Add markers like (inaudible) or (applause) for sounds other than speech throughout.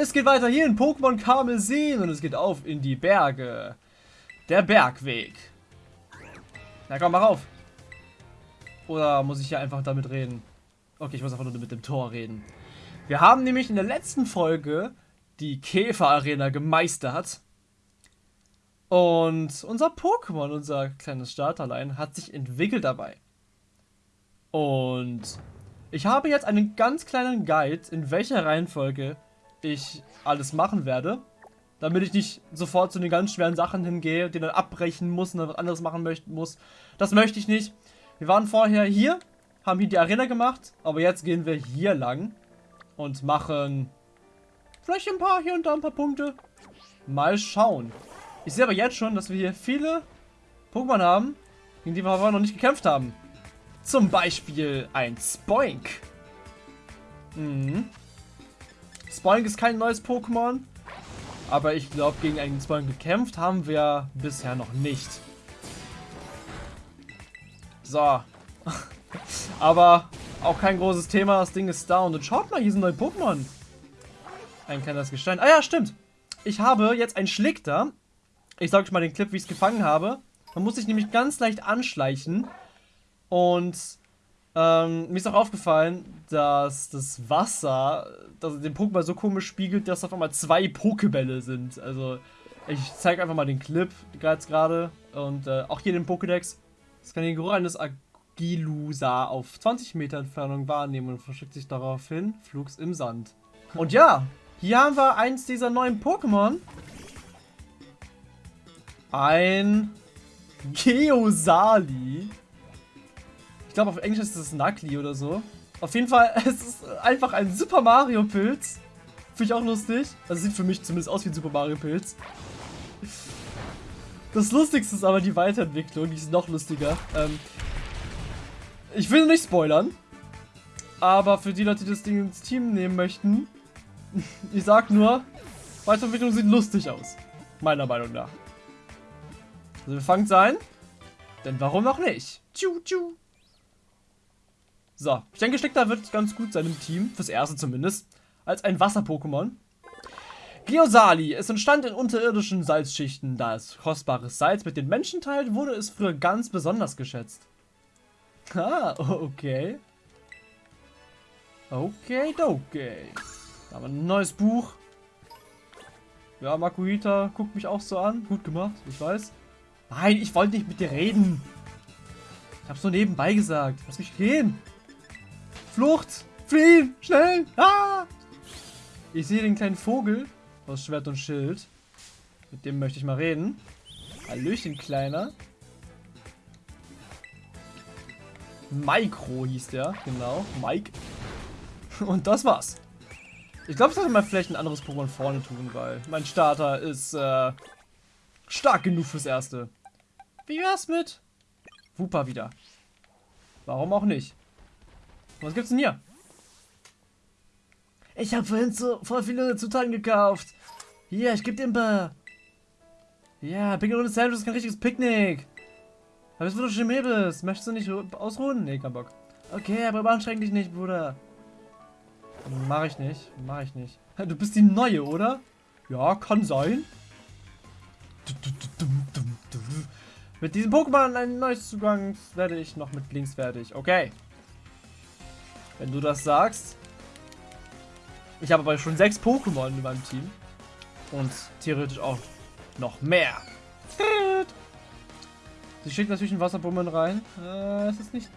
Es geht weiter hier in Pokémon Karmesin und es geht auf in die Berge. Der Bergweg. Na komm, mach auf. Oder muss ich hier einfach damit reden? Okay, ich muss einfach nur mit dem Tor reden. Wir haben nämlich in der letzten Folge die Käfer-Arena gemeistert. Und unser Pokémon, unser kleines Starterlein, hat sich entwickelt dabei. Und ich habe jetzt einen ganz kleinen Guide, in welcher Reihenfolge ich alles machen werde. Damit ich nicht sofort zu den ganz schweren Sachen hingehe, die dann abbrechen muss und dann was anderes machen möchten muss. Das möchte ich nicht. Wir waren vorher hier, haben hier die Arena gemacht, aber jetzt gehen wir hier lang und machen vielleicht ein paar hier und da ein paar Punkte. Mal schauen. Ich sehe aber jetzt schon, dass wir hier viele Pokémon haben, gegen die wir aber noch nicht gekämpft haben. Zum Beispiel ein Spoink. Mhm. Spoink ist kein neues Pokémon, aber ich glaube, gegen einen Spoink gekämpft haben wir bisher noch nicht. So. (laughs) Aber auch kein großes Thema. Das Ding ist down. Und schaut mal, hier sind neue Pokémon. Ein kleines Gestein. Ah ja, stimmt. Ich habe jetzt ein Schlickter. Ich sage euch mal den Clip, wie ich es gefangen habe. Man muss sich nämlich ganz leicht anschleichen. Und ähm, mir ist auch aufgefallen, dass das Wasser dass den Pokémon so komisch spiegelt, dass auf einmal zwei Pokebälle sind. Also ich zeige einfach mal den Clip gerade. Und äh, auch hier den Pokédex. Es kann den Geruch eines Agilusa auf 20 Meter Entfernung wahrnehmen und verschickt sich daraufhin flugs im Sand. Und ja, hier haben wir eins dieser neuen Pokémon. Ein Geosali. Ich glaube, auf Englisch ist es Nagli oder so. Auf jeden Fall, (laughs) es ist einfach ein Super Mario Pilz. Finde ich auch lustig. Also sieht für mich zumindest aus wie ein Super Mario Pilz. Das Lustigste ist aber die Weiterentwicklung, die ist noch lustiger. Ähm, ich will nicht spoilern, aber für die Leute, die das Ding ins Team nehmen möchten, (laughs) ich sag nur, Weiterentwicklung sieht lustig aus. Meiner Meinung nach. Also wir fangen sein, denn warum auch nicht? Tschu, tschu. So, ich denke, Steckter wird ganz gut sein im Team, fürs erste zumindest, als ein Wasser-Pokémon. Geosali. Es entstand in unterirdischen Salzschichten. Da es kostbares Salz mit den Menschen teilt, wurde es früher ganz besonders geschätzt. Ah, okay. Okay, okay. Da haben wir ein neues Buch. Ja, Makuita guckt mich auch so an. Gut gemacht, ich weiß. Nein, ich wollte nicht mit dir reden. Ich hab's nur nebenbei gesagt. Lass mich gehen. Flucht! Fliehen! Schnell! Ah! Ich sehe den kleinen Vogel aus Schwert und Schild. Mit dem möchte ich mal reden. Hallöchen, Kleiner. Micro hieß der, genau. Mike. Und das war's. Ich glaube, ich sollte mal vielleicht ein anderes Pokémon vorne tun, weil mein Starter ist äh, stark genug fürs Erste. Wie wär's mit Wooper wieder? Warum auch nicht? Was gibt's denn hier? Ich habe vorhin so voll viele Zutaten gekauft. Hier, ich gebe dir ein paar. Ja, Picknick ohne Sandwich ist kein richtiges Picknick. Aber es wird doch schon Mäbels. Möchtest du nicht ausruhen? Nee, kein Bock. Okay, aber überanstreng dich nicht, Bruder. Mach ich nicht. Mach ich nicht. Du bist die Neue, oder? Ja, kann sein. Mit diesem Pokémon ein neues Zugang werde ich noch mit links fertig. Okay. Wenn du das sagst. Ich habe aber schon sechs Pokémon in meinem Team. Und theoretisch auch noch mehr. (laughs) Sie schickt natürlich ein Wasserpokémon rein. Äh, es ist nicht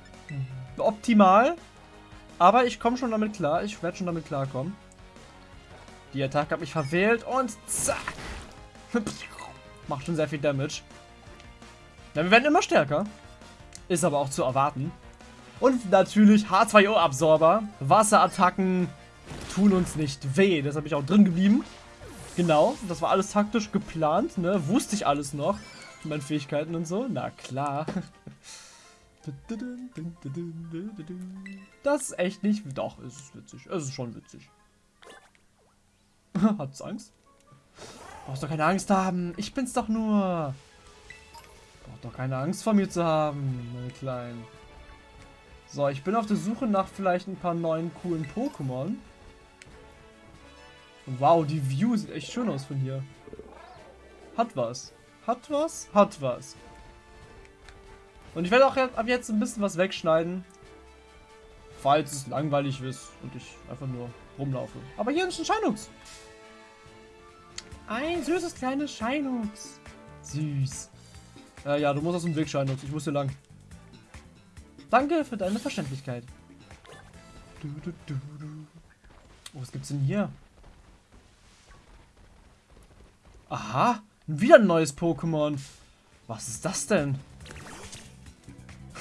optimal. Aber ich komme schon damit klar. Ich werde schon damit klarkommen. Die Attacke hat mich verwählt und zack. (laughs) Macht schon sehr viel Damage. Ja, wir werden immer stärker. Ist aber auch zu erwarten. Und natürlich H2O-Absorber. Wasserattacken tun uns nicht weh. Das habe ich auch drin geblieben. Genau, das war alles taktisch geplant, ne? Wusste ich alles noch. Meine Fähigkeiten und so. Na klar. (laughs) Das ist echt nicht... Doch, es ist witzig. Es ist schon witzig. (laughs) Hat's Angst? Brauchst doch keine Angst haben. Ich bin's doch nur. Braucht doch keine Angst vor mir zu haben, meine Kleinen. So, ich bin auf der Suche nach vielleicht ein paar neuen coolen Pokémon. Wow, die View sieht echt schön aus von hier. Hat was. Hat was? Hat was. Und ich werde auch ab jetzt ein bisschen was wegschneiden. Falls es langweilig ist und ich einfach nur rumlaufe. Aber hier ist ein Scheinux. Ein süßes kleines Scheinux. Süß. Äh, ja, du musst aus dem Weg, Scheinux. Ich muss hier lang. Danke für deine Verständlichkeit. Du, du, du, oh, was gibt's denn hier? Aha, wieder ein neues Pokémon. Was ist das denn?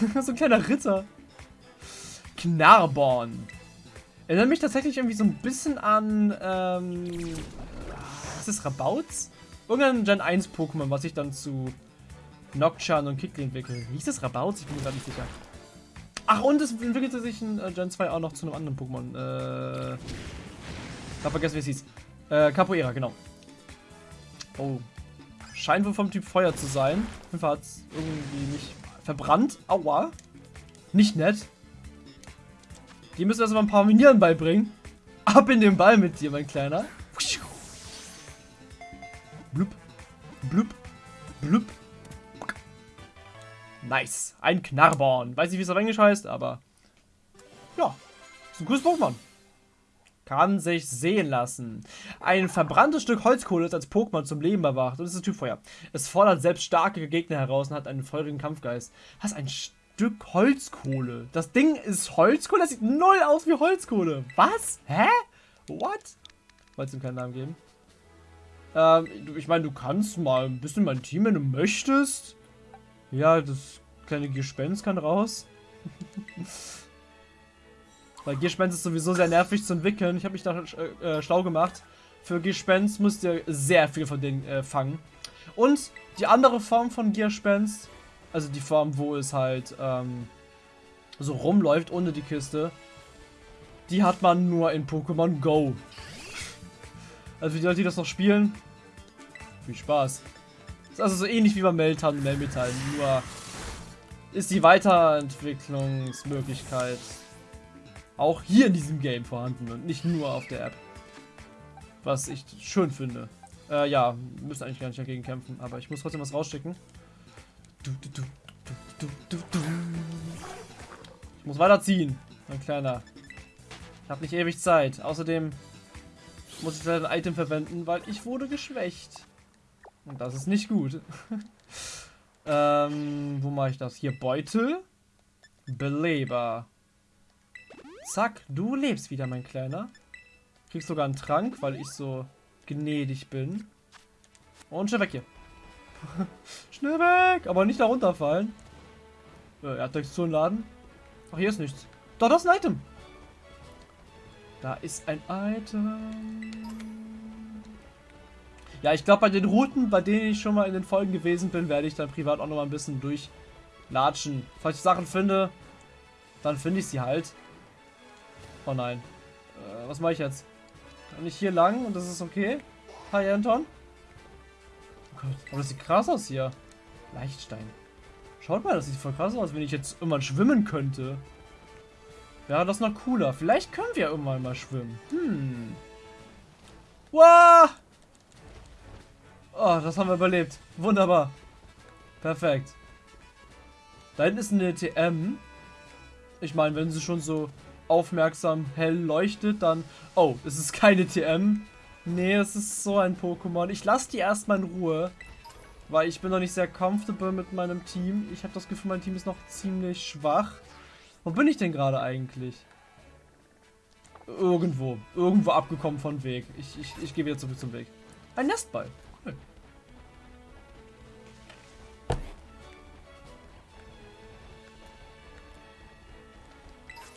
(laughs) so ein kleiner Ritter. Knarborn. Erinnert mich tatsächlich irgendwie so ein bisschen an, ähm, ist das Rabauts? Irgendein Gen 1 Pokémon, was ich dann zu Nocturne und Kikli entwickle. Hieß das Rabauts? Ich bin mir gar nicht sicher. Ach, und es entwickelte sich in äh, Gen 2 auch noch zu einem anderen Pokémon. Äh, ich hab vergessen, wie es hieß. Äh, Capoeira, genau. Oh. Scheint wohl vom Typ Feuer zu sein. Auf jeden Fall hat es irgendwie nicht verbrannt. Aua. Nicht nett. Die müssen erstmal ein paar Minieren beibringen. (laughs) Ab in den Ball mit dir, mein Kleiner. Blub. Blub. Blub. Nice. Ein Knarborn. Weiß nicht, wie es auf Englisch heißt, aber... Ja. Ist ein cooles Pokémon. Kann sich sehen lassen. Ein verbranntes Stück Holzkohle ist als Pokémon zum Leben erwacht und ist ein Typfeuer. Es fordert selbst starke Gegner heraus und hat einen feurigen Kampfgeist. Hast ein Stück Holzkohle. Das Ding ist Holzkohle? Das sieht null aus wie Holzkohle. Was? Hä? What? Wolltest du ihm keinen Namen geben? Ähm, ich meine, du kannst mal ein bisschen mein Team, wenn du möchtest. Ja, das kleine Gespenst kann raus. (laughs) Weil Gespenst ist sowieso sehr nervig zu entwickeln. Ich habe mich da äh, äh, schlau gemacht. Für Gespenst müsst ihr sehr viel von denen äh, fangen. Und die andere Form von Gespenst, also die Form, wo es halt ähm, so rumläuft ohne die Kiste, die hat man nur in Pokémon Go. Also für die Leute, die das noch spielen, viel Spaß. Also so ähnlich wie bei Meltan und Melmetall, nur ist die Weiterentwicklungsmöglichkeit auch hier in diesem Game vorhanden und nicht nur auf der App. Was ich schön finde. Äh, ja, müssen eigentlich gar nicht dagegen kämpfen, aber ich muss trotzdem was rausschicken. Du, du, du, du, du, du. Ich muss weiterziehen, mein Kleiner. Ich habe nicht ewig Zeit. Außerdem muss ich leider ein Item verwenden, weil ich wurde geschwächt. Und das ist nicht gut. (laughs) ähm, wo mache ich das? Hier, Beutel. Beleber. Zack, du lebst wieder, mein Kleiner. Kriegst sogar einen Trank, weil ich so gnädig bin. Und schnell weg hier. (laughs) schnell weg! Aber nicht da runterfallen. Äh, er hat Texturenladen. Ach, hier ist nichts. Doch, das ist ein Item. Da ist ein Item. Ja, ich glaube, bei den Routen, bei denen ich schon mal in den Folgen gewesen bin, werde ich dann privat auch noch mal ein bisschen durchlatschen. Falls ich Sachen finde, dann finde ich sie halt. Oh nein. Äh, was mache ich jetzt? Kann ich hier lang und das ist okay? Hi, Anton. Oh Gott, aber das sieht krass aus hier. Leichtstein. Schaut mal, das sieht voll krass aus, wenn ich jetzt irgendwann schwimmen könnte. Wäre das noch cooler. Vielleicht können wir irgendwann mal schwimmen. Hm. Wow! Oh, das haben wir überlebt. Wunderbar. Perfekt. Da hinten ist eine TM. Ich meine, wenn sie schon so aufmerksam hell leuchtet, dann... Oh, es ist keine TM. Nee, es ist so ein Pokémon. Ich lasse die erstmal in Ruhe. Weil ich bin noch nicht sehr comfortable mit meinem Team. Ich habe das Gefühl, mein Team ist noch ziemlich schwach. Wo bin ich denn gerade eigentlich? Irgendwo. Irgendwo abgekommen von Weg. Ich, ich, ich gehe wieder zurück zum Weg. Ein Nestball.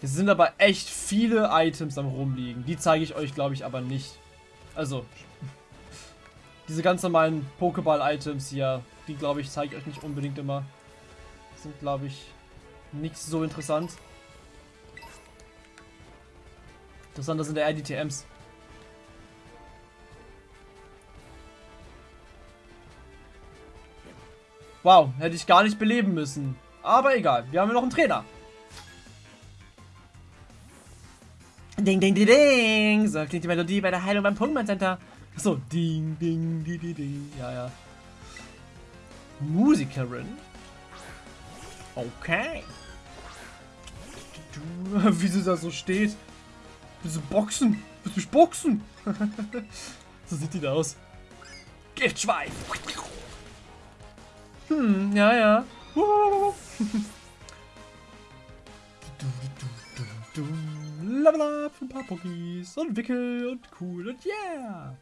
Es sind aber echt viele Items am rumliegen. Die zeige ich euch, glaube ich, aber nicht. Also, diese ganz normalen Pokéball-Items hier, die, glaube ich, zeige ich euch nicht unbedingt immer. Sind, glaube ich, nicht so interessant. Interessanter sind eher die TMs. Wow, hätte ich gar nicht beleben müssen. Aber egal, wir haben ja noch einen Trainer. Ding, ding, ding, ding. So klingt die Melodie bei der Heilung beim Pokémon Center. So, ding, ding, ding, ding, ding. Ja, ja. Musikerin. Okay. (laughs) Wie sie da so steht. Willst du boxen? Willst du mich boxen? (laughs) so sieht die da aus. Giftschweif. Hm, ja, ja. Level up, ein paar Pokis und Wickel und cool und yeah.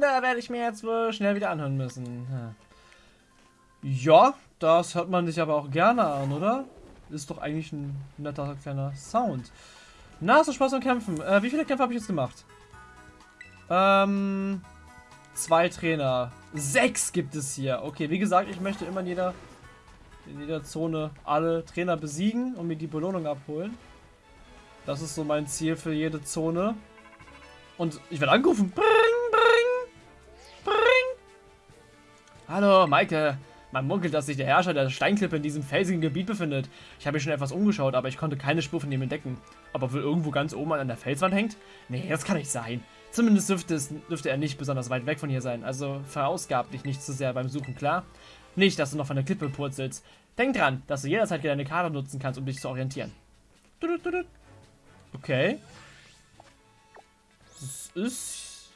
Da werde ich mir jetzt wohl schnell wieder anhören müssen. Ja, das hört man sich aber auch gerne an, oder? Ist doch eigentlich ein netter kleiner Sound. Na, so Spaß am Kämpfen. Äh, wie viele Kämpfe habe ich jetzt gemacht? Ähm, zwei Trainer. Sechs gibt es hier. Okay, wie gesagt, ich möchte immer in jeder, in jeder Zone alle Trainer besiegen und mir die Belohnung abholen. Das ist so mein Ziel für jede Zone. Und ich werde angerufen. Bring, bring, bring. Hallo, Maike. Man munkelt, dass sich der Herrscher der Steinklippe in diesem felsigen Gebiet befindet. Ich habe mich schon etwas umgeschaut, aber ich konnte keine Spur von ihm entdecken. Ob er wohl irgendwo ganz oben an der Felswand hängt? Nee, das kann nicht sein. Zumindest dürfte, es, dürfte er nicht besonders weit weg von hier sein. Also verausgab dich nicht zu sehr beim Suchen, klar? Nicht, dass du noch von der Klippe purzelst. Denk dran, dass du jederzeit deine Karte nutzen kannst, um dich zu orientieren. Okay. Das ist...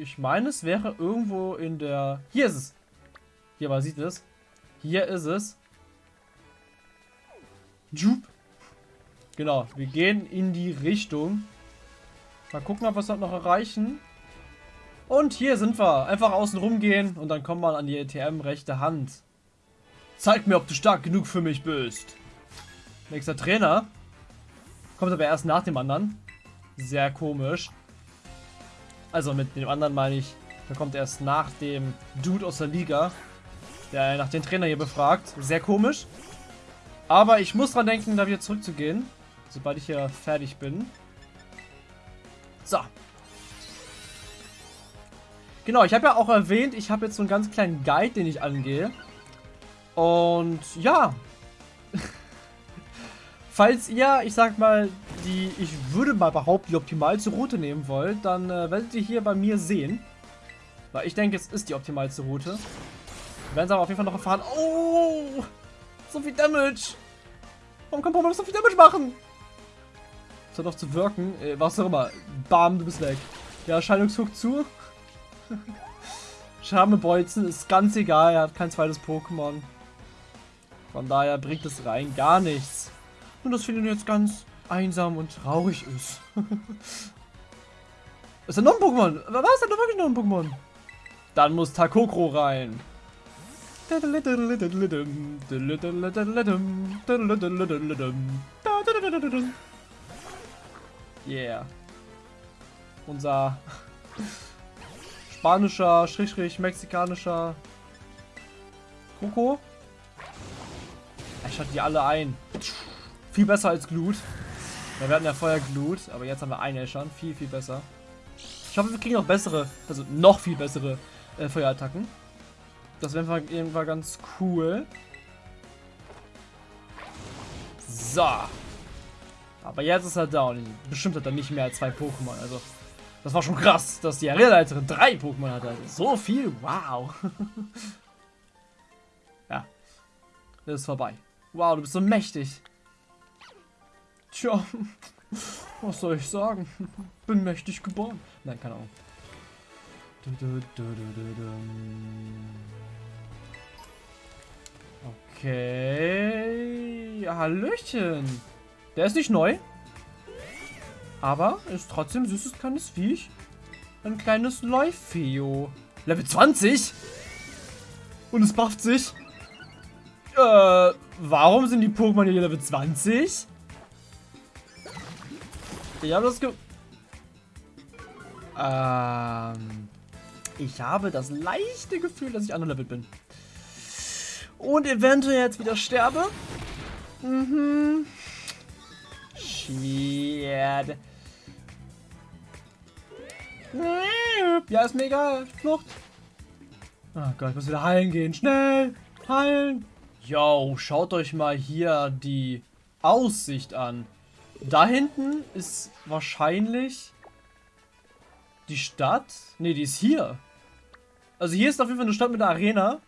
Ich meine, es wäre irgendwo in der... Hier ist es. Hier, man sieht es. Hier ist es. Jup. Genau, wir gehen in die Richtung. Mal gucken, ob wir es noch erreichen. Und hier sind wir. Einfach außen rumgehen und dann kommt man an die ATM rechte Hand. Zeig mir, ob du stark genug für mich bist. Nächster Trainer. Kommt aber erst nach dem anderen. Sehr komisch. Also mit dem anderen meine ich, der kommt erst nach dem Dude aus der Liga der nach den Trainer hier befragt. Sehr komisch. Aber ich muss dran denken, da wieder zurückzugehen. Sobald ich hier fertig bin. So. Genau, ich habe ja auch erwähnt, ich habe jetzt so einen ganz kleinen Guide, den ich angehe. Und ja. (laughs) Falls ihr, ich sag mal, die, ich würde mal behaupten, die optimalste Route nehmen wollt, dann äh, werdet ihr hier bei mir sehen. Weil ich denke, es ist die optimalste Route. Wir werden es aber auf jeden Fall noch erfahren. Oh! So viel Damage! Warum kann Pokémon so viel Damage machen? Das hat doch zu wirken. Äh, was auch immer. Bam, du bist weg. Ja, Erscheinungshook zu. (laughs) Charmebeuzen ist ganz egal. Er hat kein zweites Pokémon. Von daher bringt es rein gar nichts. Und das findet jetzt ganz einsam und traurig ist. (laughs) ist da noch ein Pokémon? Was? Ist da wirklich noch ein Pokémon? Dann muss Takokro rein. Yeah. Unser spanischer, schräg, mexikanischer Coco. Ich schalte die alle ein. Viel besser als Glut. Wir werden ja vorher Glut, aber jetzt haben wir einen schon. Viel, viel besser. Ich hoffe, wir kriegen noch bessere, also noch viel bessere äh, Feuerattacken. Das wäre irgendwann ganz cool. So. Aber jetzt ist er down. Bestimmt hat er nicht mehr als zwei Pokémon. Also, das war schon krass, dass die Arenaleiterin drei Pokémon hatte. Also, so viel, wow. (laughs) ja. Das ist vorbei. Wow, du bist so mächtig. Tja, (laughs) was soll ich sagen? (laughs) Bin mächtig geboren. Nein, keine Ahnung. Okay. Hallöchen. Der ist nicht neu. Aber ist trotzdem süßes kleines Viech. Ein kleines Leufeo. Level 20? Und es bufft sich. Äh, warum sind die Pokémon hier Level 20? Ich habe das ge... Ähm... Ich habe das leichte Gefühl, dass ich underlevelt bin. Und eventuell jetzt wieder sterbe. Mhm. Shit. Ja, ist mir egal. Flucht. Oh Gott, ich muss wieder heilen gehen. Schnell. Heilen. Yo, schaut euch mal hier die Aussicht an. Da hinten ist wahrscheinlich die Stadt. Ne, die ist hier. Also hier ist auf jeden Fall eine Stadt mit einer Arena.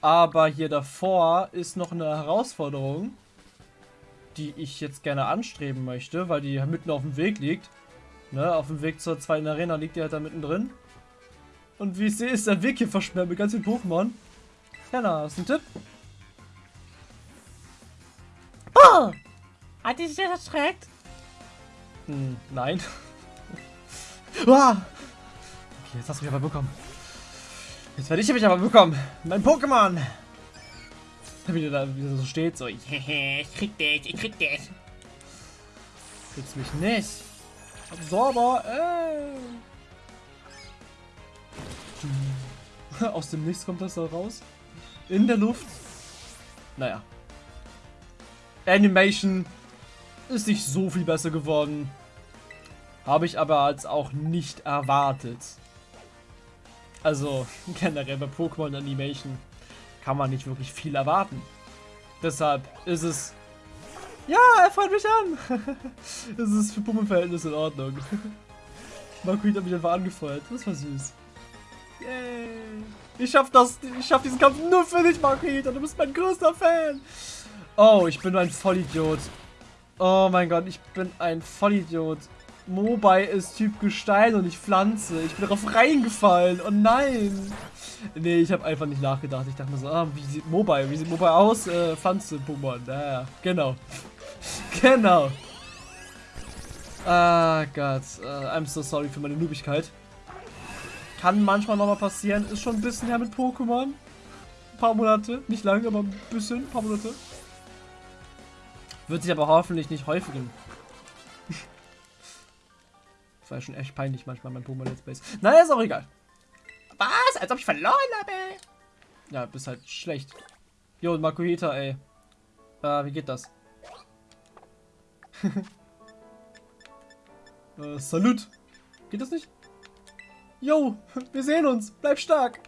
Aber hier davor ist noch eine Herausforderung, die ich jetzt gerne anstreben möchte, weil die mitten auf dem Weg liegt. Ne, auf dem Weg zur zweiten Arena liegt die halt da mittendrin. Und wie ich sehe, ist der Weg hier versperrt mit ganz vielen Pokémon. Ja, na, hast du einen Tipp? Oh! Hat dich das erschreckt? Hm, nein. (laughs) ah! Okay, jetzt hast du mich aber bekommen. Jetzt werde ich mich aber bekommen. Mein Pokémon! (laughs) Wie da wieder so steht, so, (laughs) ich krieg dich, ich krieg dich. Kriegst mich nicht. Absorber, ey. (laughs) Aus dem Nichts kommt das da raus. In der Luft. Naja. Animation ist nicht so viel besser geworden. Habe ich aber als auch nicht erwartet. Also generell bei Pokémon Animation kann man nicht wirklich viel erwarten. Deshalb ist es... Ja, er freut mich an! (laughs) es ist für Pummelverhältnisse in Ordnung. (laughs) Marquis hat mich einfach angefeuert. Das war süß. Yay! Ich schaff das, ich schaff diesen Kampf nur für dich, Marquita. Du bist mein größter Fan. Oh, ich bin ein Vollidiot. Oh mein Gott, ich bin ein Vollidiot. Mobile ist Typ Gestein und nicht Pflanze. Ich bin darauf reingefallen. Oh nein. Nee, ich habe einfach nicht nachgedacht. Ich dachte mir so, ah, wie sieht Mobile? Wie sieht Mobile aus? Äh, Pflanze, Pokémon. Ja, ja, genau. (laughs) genau. Ah Gott. Uh, I'm so sorry für meine Nubigkeit. Kann manchmal nochmal passieren. Ist schon ein bisschen her mit Pokémon. Ein paar Monate. Nicht lange, aber ein bisschen. Ein paar Monate. Wird sich aber hoffentlich nicht häufigen. Das war ja schon echt peinlich manchmal mein Pokémon Let's Plays. Naja, ist auch egal. Was? Als ob ich verloren habe? Ja, bist halt schlecht. Jo, Makuhita, ey. Äh, wie geht das? (laughs) äh, Salut. Geht das nicht? Jo, (laughs) wir sehen uns. Bleib stark.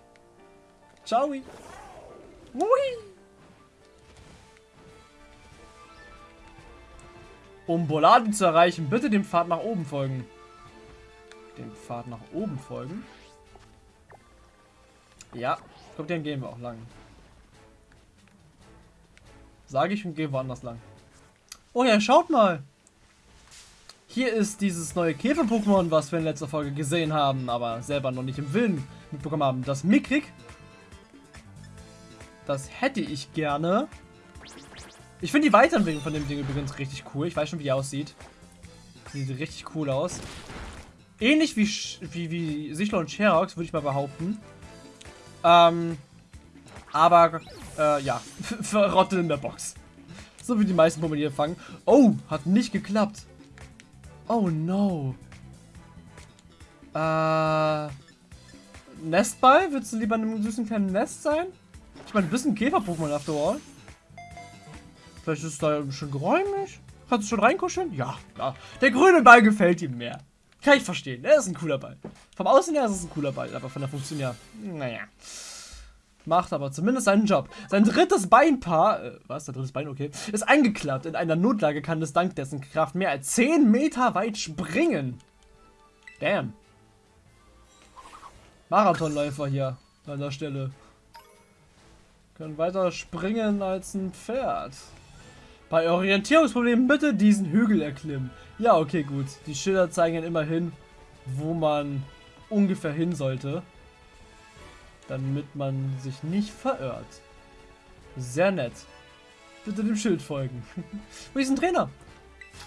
Ciao. Hui. Um Boladi zu erreichen, bitte dem Pfad nach oben folgen. Dem Pfad nach oben folgen? Ja, glaube, den gehen wir auch lang. Sage ich und gehe woanders lang. Oh ja, schaut mal. Hier ist dieses neue Käfer-Pokémon, was wir in letzter Folge gesehen haben, aber selber noch nicht im Willen mitbekommen haben. Das Mikrik. Das hätte ich gerne. Ich finde die Weiterentwicklung von dem Ding übrigens richtig cool. Ich weiß schon, wie die aussieht. Sieht richtig cool aus. Ähnlich wie, wie, wie Sichler und Sherox, würde ich mal behaupten. Ähm, aber, äh, ja, (laughs) verrottet in der Box. So wie die meisten Pokémon hier fangen. Oh, hat nicht geklappt. Oh no. Äh. Nestball? Willst du lieber in einem süßen kleinen Nest sein? Ich meine, du bist ein Käfer-Pokémon after all. Vielleicht ist es da schon geräumig. Kannst du schon reinkuscheln? Ja, klar. Der grüne Ball gefällt ihm mehr. Kann ich verstehen. Er ist ein cooler Ball. Vom Aussehen her ist es ein cooler Ball, aber von der Funktion her, naja. Macht aber zumindest seinen Job. Sein drittes Beinpaar, äh, was, der drittes Bein, okay, ist eingeklappt. In einer Notlage kann es dank dessen Kraft mehr als 10 Meter weit springen. Damn. Marathonläufer hier an der Stelle. Können weiter springen als ein Pferd. Bei Orientierungsproblemen bitte diesen Hügel erklimmen. Ja, okay, gut. Die Schilder zeigen immerhin, wo man ungefähr hin sollte damit man sich nicht verirrt. Sehr nett. Bitte dem Schild folgen. (laughs) Wo ist ein Trainer?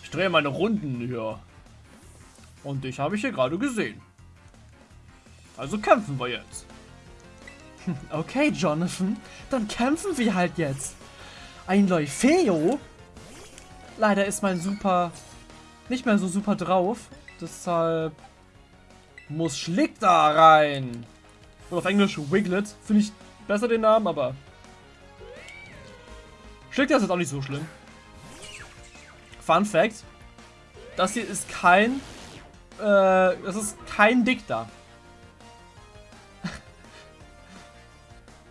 Ich drehe meine Runden hier. Und dich habe ich hier gerade gesehen. Also kämpfen wir jetzt. (laughs) Okay, Jonathan. Dann kämpfen wir halt jetzt. Ein Leufeo? Leider ist mein Super nicht mehr so super drauf. Deshalb muss Schlick da rein. Und auf Englisch Wiglet. Finde ich besser den Namen, aber... Schlägt das jetzt auch nicht so schlimm. Fun Fact. Das hier ist kein... Äh, das ist kein Dick da. (laughs)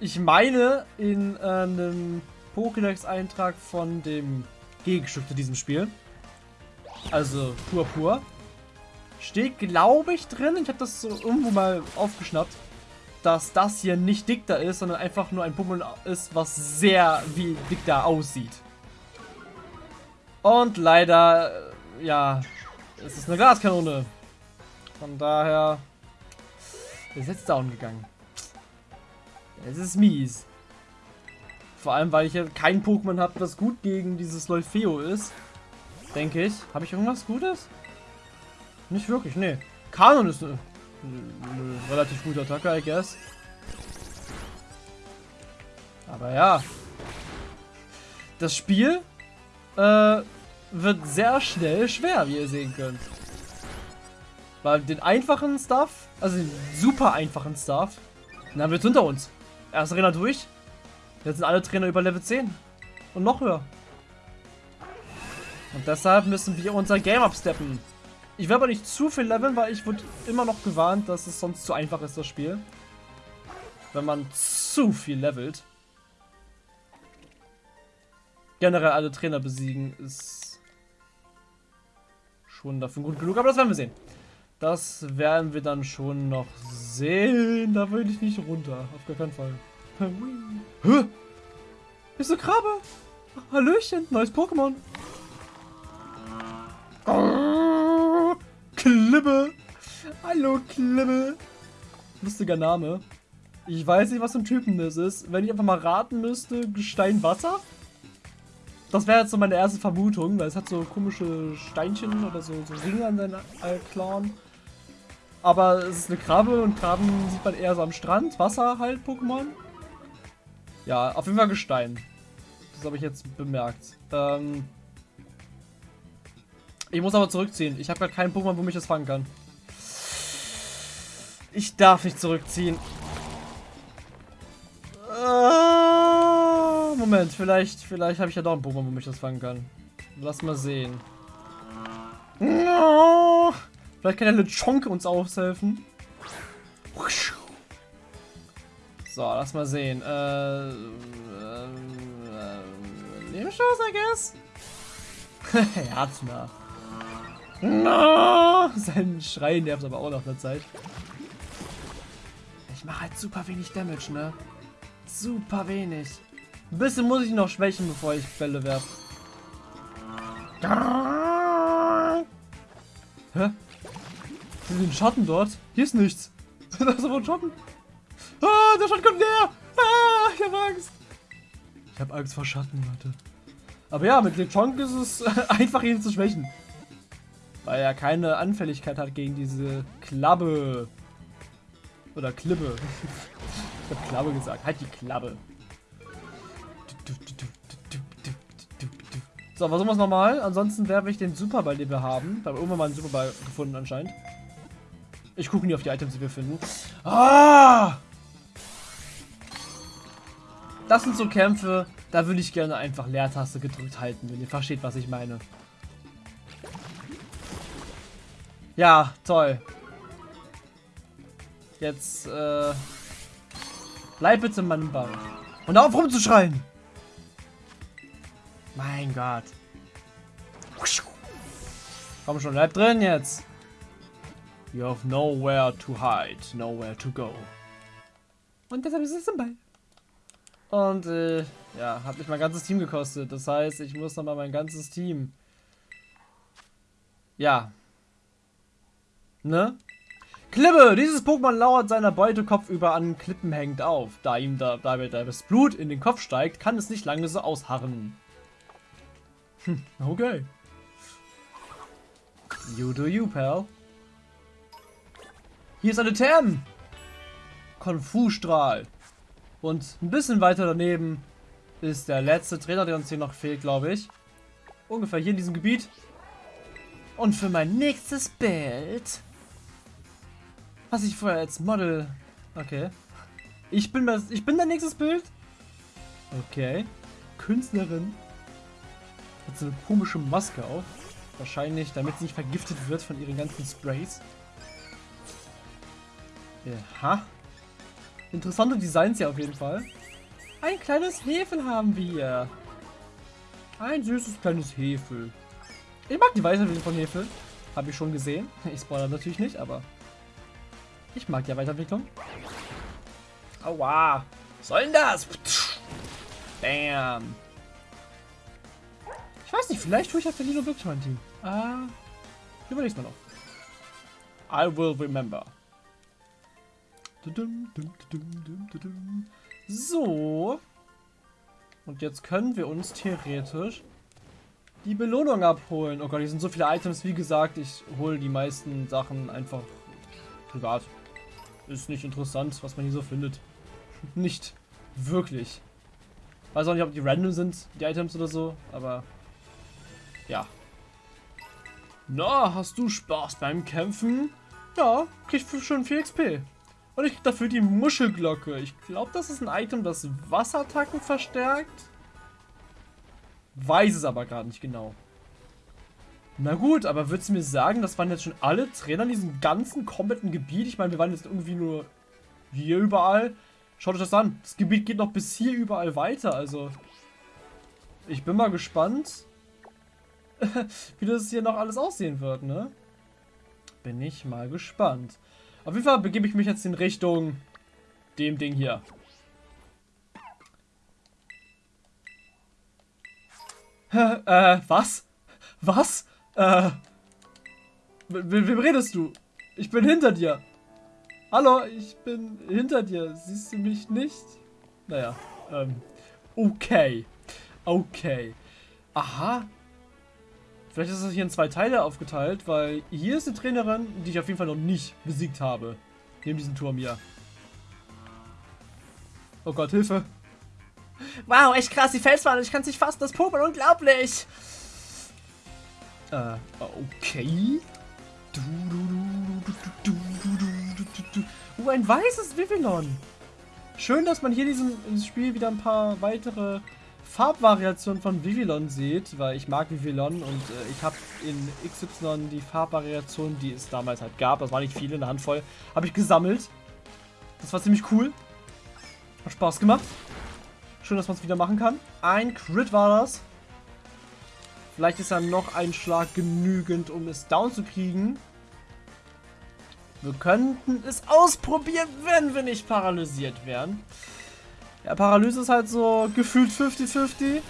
ich meine, in äh, einem Pokédex-Eintrag von dem Gegenstück zu diesem Spiel, also Pur Pur, steht, glaube ich, drin, ich habe das so irgendwo mal aufgeschnappt, dass das hier nicht Dicta ist, sondern einfach nur ein Pokémon ist, was sehr wie Dicta aussieht. Und leider, äh, ja, es ist eine Glaskanone. Von daher ist jetzt down gegangen. Es ist mies. Vor allem, weil ich ja kein Pokémon habe, das gut gegen dieses Leufeo ist. Denke ich. Habe ich irgendwas Gutes? Nicht wirklich, nee. Kanon ist eine, eine relativ gute Attacke, I guess. Aber ja. Das Spiel äh, wird sehr schnell schwer, wie ihr sehen könnt. Weil den einfachen Stuff, also den super einfachen Stuff, dann haben wir jetzt hinter uns. Erste Trainer durch. Jetzt sind alle Trainer über Level 10. Und noch höher. Und deshalb müssen wir unser Game absteppen. Ich werde aber nicht zu viel leveln, weil ich wurde immer noch gewarnt, dass es sonst zu einfach ist, das Spiel. Wenn man zu viel levelt. Generell alle Trainer besiegen ist schon dafür gut genug, aber das werden wir sehen. Das werden wir dann schon noch sehen. Da will ich nicht runter. Auf gar keinen Fall. Hä? Ist eine Krabbe? Hallöchen, neues Pokémon. Klibbe. Hallo, Klibbe. Lustiger Name. Ich weiß nicht, was für ein Typen das ist. Wenn ich einfach mal raten müsste, Gestein Wasser? Das wäre jetzt so meine erste Vermutung, weil es hat so komische Steinchen oder so, so Ringe an seinen äh, Klauen. Aber es ist eine Krabbe und Krabben sieht man eher so am Strand. Wasser halt, Pokémon. Ja, auf jeden Fall Gestein. Das habe ich jetzt bemerkt. Ähm ich muss aber zurückziehen. Ich habe gerade keinen Pokémon, wo mich das fangen kann. Ich darf nicht zurückziehen. Äh, Moment, vielleicht, vielleicht habe ich ja doch einen Pokémon, wo mich das fangen kann. Lass mal sehen. No. Vielleicht kann der Lechonk uns aushelfen. So, lass mal sehen. Äh, äh, äh, Lebenschance, I guess? (laughs) Herz nach. No! Sein Schrei nervt aber auch nach der Zeit. Ich mache halt super wenig Damage, ne? Super wenig. Ein bisschen muss ich noch schwächen, bevor ich Bälle werfe. Hä? Den Schatten dort? Hier ist nichts. (laughs) da ist aber ein Schatten. Ah, der Schatten kommt näher. Ah, ich habe Angst. Ich habe Angst vor Schatten, Leute. Aber ja, mit Lechonk ist es (laughs) einfach ihn zu schwächen. Weil er keine Anfälligkeit hat gegen diese Klabbe. Oder Klibbe. (laughs) ich habe Klabbe gesagt. Halt die Klabbe. So, versuchen wir es nochmal. Ansonsten werfe ich den Superball, den wir haben. Da haben wir irgendwann mal einen Superball gefunden anscheinend. Ich gucke nie auf die Items, die wir finden. Ah! Das sind so Kämpfe, da würde ich gerne einfach Leertaste gedrückt halten, wenn ihr versteht, was ich meine. Ja, toll. Jetzt, äh... Bleib bitte in meinem Ball. Und auf rumzuschreien! Mein Gott. Komm schon, bleib drin jetzt. You have nowhere to hide, nowhere to go. Und deshalb ist es im Ball. Und, äh, ja, hat mich mein ganzes Team gekostet. Das heißt, ich muss nochmal mein ganzes Team. Ja. Ne? Klippe! Dieses Pokémon lauert seiner Beute kopfüber an Klippen hängend auf. Da ihm da, dabei das Blut in den Kopf steigt, kann es nicht lange so ausharren. Hm, okay. You do you, pal. Hier ist eine Therm. Konfu-Strahl. Und ein bisschen weiter daneben ist der letzte Trainer, der uns hier noch fehlt, glaube ich. Ungefähr hier in diesem Gebiet. Und für mein nächstes Bild, was ich vorher als Model... Okay. Ich bin, das, ich bin dein nächstes Bild? Okay. Künstlerin. Hat so eine komische Maske auf. Wahrscheinlich, damit sie nicht vergiftet wird von ihren ganzen Sprays. Aha. Interessante Designs hier auf jeden Fall. Ein kleines Hefel haben wir. Ein süßes kleines Hefel. Ich mag die Weiterentwicklung von Hefel. Habe ich schon gesehen. Ich spoilere natürlich nicht, aber ich mag die Weiterentwicklung. Aua. Was soll denn das? Bam. Ich weiß nicht, vielleicht tue ich ja Felino wirklich mein Team. Ah, überleg's mal noch. I will remember. So. Und jetzt können wir uns theoretisch die Belohnung abholen. Oh Gott, hier sind so viele Items. Wie gesagt, ich hole die meisten Sachen einfach privat. Ist nicht interessant, was man hier so findet. (laughs) nicht wirklich. Weiß auch nicht, ob die random sind, die Items oder so, aber ja. Na, hast du Spaß beim Kämpfen? Ja, krieg schon viel XP. Und ich krieg dafür die Muschelglocke. Ich glaube, das ist ein Item, das Wasserattacken verstärkt. Weiß es aber gerade nicht genau. Na gut, aber würdest du mir sagen, das waren jetzt schon alle Trainer in diesem ganzen kompletten Gebiet? Ich meine, wir waren jetzt irgendwie nur hier überall. Schaut euch das an. Das Gebiet geht noch bis hier überall weiter, also... Ich bin mal gespannt, (laughs) wie das hier noch alles aussehen wird, ne? Bin ich mal gespannt. Auf jeden Fall begebe ich mich jetzt in Richtung dem Ding hier. (laughs) äh, was? Was? Äh. Mit wem redest du? Ich bin hinter dir. Hallo, ich bin hinter dir. Siehst du mich nicht? Naja, ähm. Okay. Okay. Aha. Vielleicht ist das hier in zwei Teile aufgeteilt, weil hier ist eine Trainerin, die ich auf jeden Fall noch nicht besiegt habe. Neben diesem Turm hier. Oh Gott, Hilfe. Wow, echt krass, die Felswand. Ich kann es nicht fassen. Das Pokémon, unglaublich. Äh, okay. Du, oh, ein weißes Vivillon. Schön, dass man hier in diesem Spiel wieder ein paar weitere Farbvariationen von Vivillon sieht, weil ich mag Vivillon und äh, ich habe in XY die Farbvariationen, die es damals halt gab, das war nicht viele, eine Handvoll, habe ich gesammelt. Das war ziemlich cool. Hat Spaß gemacht. Schön, dass man es wieder machen kann. Ein Crit war das. Vielleicht ist ja noch ein Schlag genügend, um es down zu kriegen. Wir könnten es ausprobieren, wenn wir nicht paralysiert wären. Ja, Paralyse ist halt so gefühlt 50-50.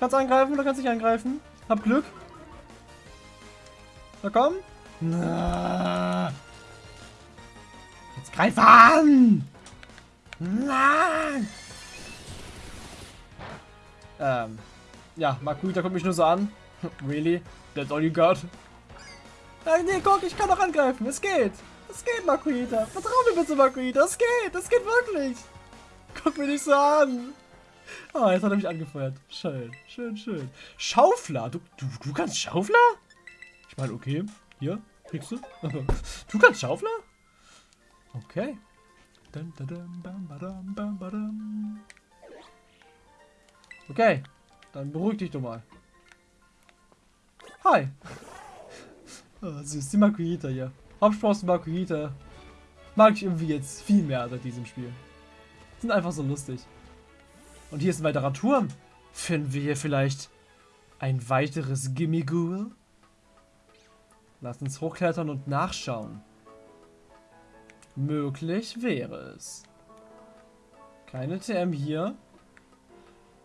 Kannst angreifen oder kannst nicht angreifen. Hab Glück. Na komm. Na. Jetzt greif an! Nein! Ähm, ja, Makuita kommt mich nur so an. (laughs) really? That's all you got? Nein, nee, guck, ich kann doch angreifen. Es geht. Es geht, Makuita. Vertrau mir bitte, Makuita. Es geht. Es geht wirklich. Guck mir nicht so an. Oh, jetzt hat er mich angefeuert. Schön, schön, schön. Schaufler. Du, du, du kannst Schaufler? Ich meine, okay. Hier, kriegst du. (laughs) du kannst Schaufler? Okay. Okay, dann beruhig dich doch mal. Hi. (laughs) Oh, süß, die Makuita hier. Hauptsprossen Makuita. Mag ich irgendwie jetzt viel mehr seit diesem Spiel. Sind einfach so lustig. Und hier ist ein weiterer Turm. Finden wir hier vielleicht ein weiteres Gimmighoul? Lass uns hochklettern und nachschauen. Möglich wäre es. Keine TM hier.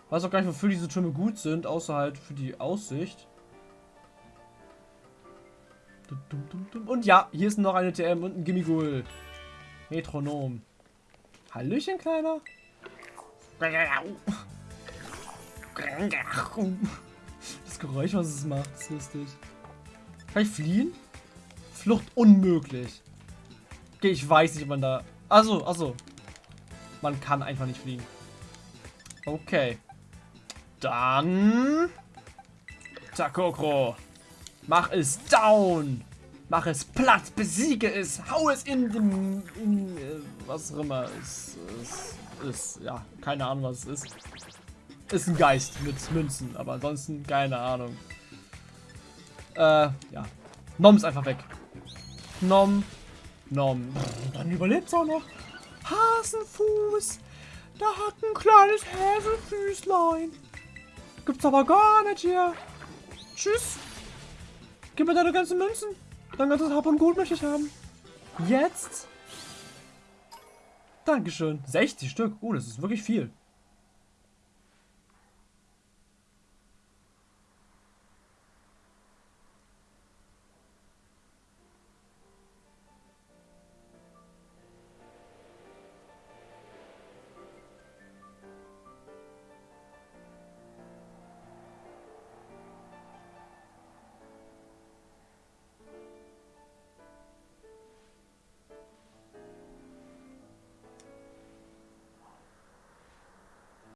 Weiß auch gar nicht, wofür diese Türme gut sind, außer halt für die Aussicht. Und ja, hier ist noch eine TM und ein Gimmighoul. Metronom. Hallöchen, Kleiner. Das Geräusch, was es macht, ist lustig. Kann ich fliehen? Flucht unmöglich. Okay, ich weiß nicht, ob man da... Achso, achso. Man kann einfach nicht fliegen. Okay. Dann... Takokro. Mach es down. Mach es platt, besiege es, hau es in den, in, äh, was auch immer es ist, ist, ja, keine Ahnung, was es ist. Ist ein Geist mit Münzen, aber ansonsten keine Ahnung. Äh, ja. Nom ist einfach weg. Nom, Nom. Dann überlebt es auch noch. Hasenfuß. Da hat ein kleines Häselfüßlein. Gibt's aber gar nicht hier. Tschüss. Gib mir deine ganzen Münzen. Dein ganzes Hab und Gut möchte ich haben. Jetzt? Dankeschön. 60 Stück. Oh, das ist wirklich viel.